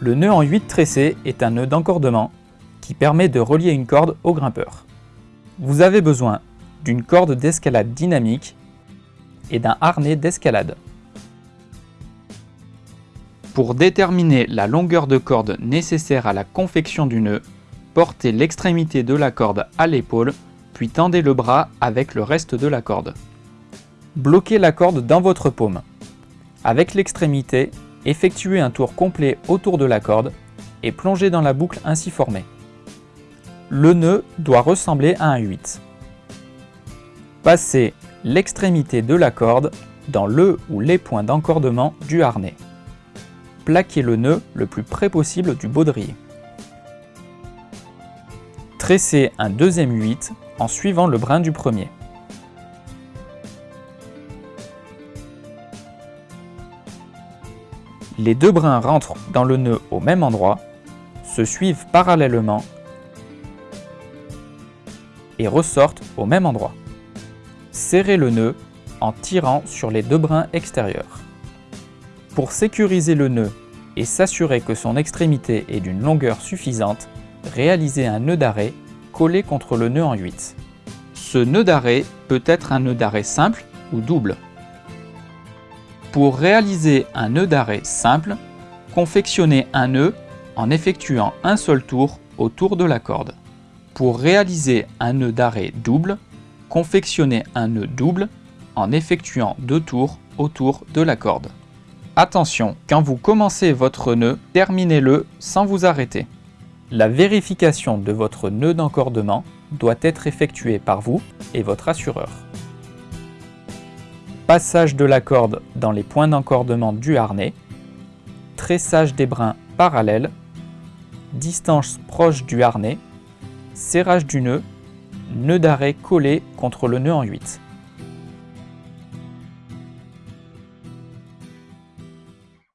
Le nœud en 8 tressés est un nœud d'encordement qui permet de relier une corde au grimpeur. Vous avez besoin d'une corde d'escalade dynamique et d'un harnais d'escalade. Pour déterminer la longueur de corde nécessaire à la confection du nœud, portez l'extrémité de la corde à l'épaule, puis tendez le bras avec le reste de la corde. Bloquez la corde dans votre paume. Avec l'extrémité, effectuez un tour complet autour de la corde et plongez dans la boucle ainsi formée. Le nœud doit ressembler à un 8. Passez l'extrémité de la corde dans le ou les points d'encordement du harnais plaquez le nœud le plus près possible du baudrier. Tressez un deuxième 8 en suivant le brin du premier. Les deux brins rentrent dans le nœud au même endroit, se suivent parallèlement et ressortent au même endroit. Serrez le nœud en tirant sur les deux brins extérieurs. Pour sécuriser le nœud et s'assurer que son extrémité est d'une longueur suffisante, réalisez un nœud d'arrêt collé contre le nœud en 8. Ce nœud d'arrêt peut être un nœud d'arrêt simple ou double. Pour réaliser un nœud d'arrêt simple, confectionnez un nœud en effectuant un seul tour autour de la corde. Pour réaliser un nœud d'arrêt double, confectionnez un nœud double en effectuant deux tours autour de la corde. Attention, quand vous commencez votre nœud, terminez-le sans vous arrêter. La vérification de votre nœud d'encordement doit être effectuée par vous et votre assureur. Passage de la corde dans les points d'encordement du harnais, tressage des brins parallèles, distance proche du harnais, serrage du nœud, nœud d'arrêt collé contre le nœud en 8.